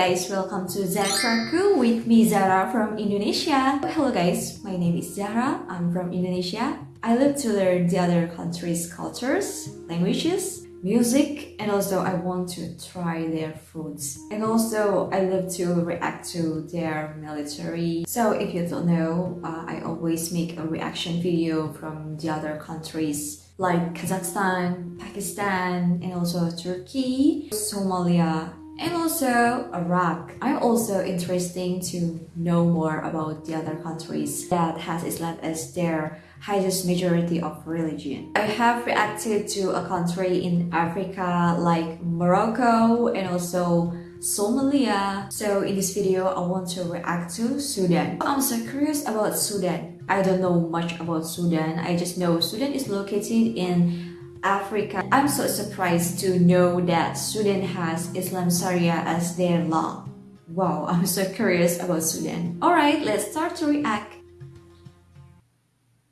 guys, welcome to Zaraku with me Zara from Indonesia. Hello guys, my name is Zara. I'm from Indonesia. I love to learn the other countries' cultures, languages, music, and also I want to try their foods. And also I love to react to their military. So if you don't know, uh, I always make a reaction video from the other countries like Kazakhstan, Pakistan, and also Turkey, Somalia, and also Iraq. I'm also interested to know more about the other countries that has Islam as their highest majority of religion. I have reacted to a country in Africa like Morocco and also Somalia. So in this video, I want to react to Sudan. I'm so curious about Sudan. I don't know much about Sudan. I just know Sudan is located in Africa. I'm so surprised to know that Sudan has Islam Sharia as their law. Wow, I'm so curious about Sudan. Alright, let's start to react.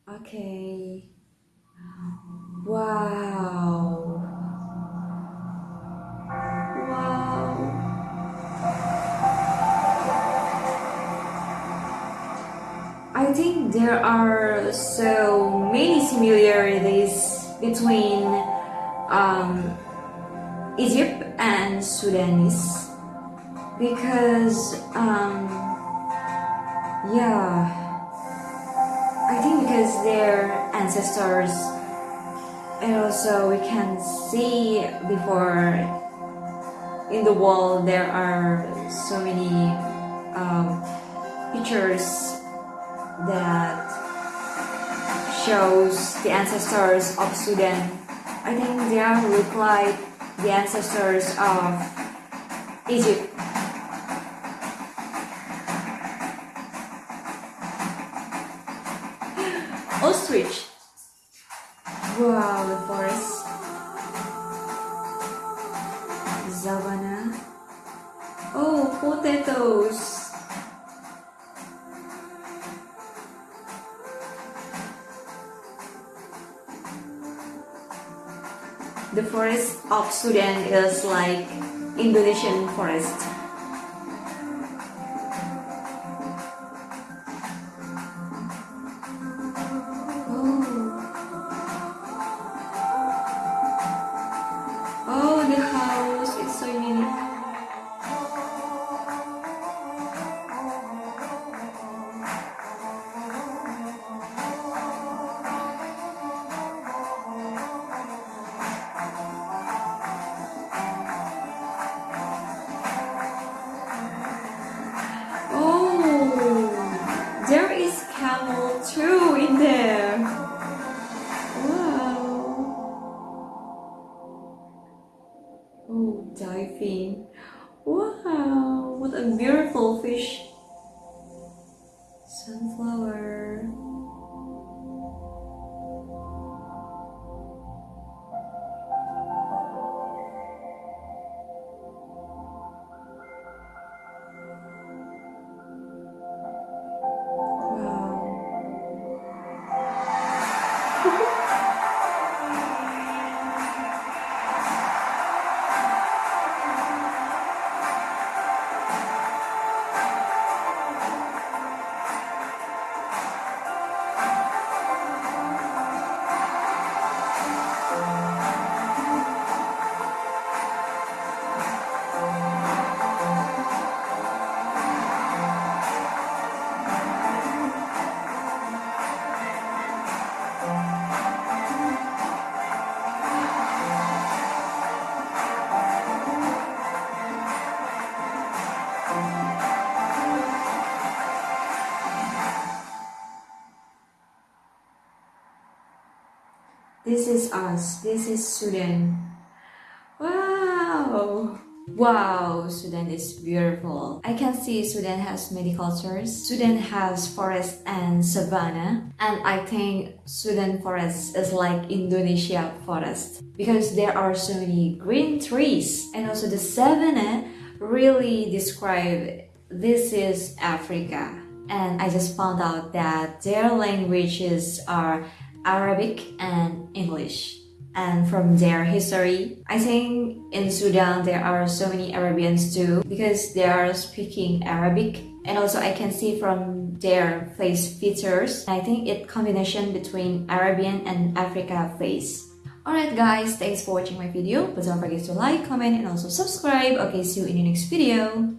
Okay. Wow. Wow. I think there are so many similarities between um, Egypt and Sudanese. Because um, yeah I think because their ancestors and also we can see before in the wall there are so many um, pictures that shows the ancestors of Sudan. I think they are look like the ancestors of Egypt. Ostrich. Wow, the forest. Savannah. Oh, potatoes. The forest of Sudan is like Indonesian forest. Diving. Wow, what a beautiful fish. Sunflower. This is us. This is Sudan. Wow! Wow, Sudan is beautiful. I can see Sudan has many cultures. Sudan has forest and savanna. And I think Sudan forest is like Indonesia forest. Because there are so many green trees. And also the savanna really describe this is Africa. And I just found out that their languages are Arabic and English. and from their history. I think in Sudan there are so many Arabians too because they are speaking Arabic and also I can see from their face features. I think it combination between Arabian and Africa face. Alright guys, thanks for watching my video. But don't forget to like, comment and also subscribe. Okay, see you in the next video.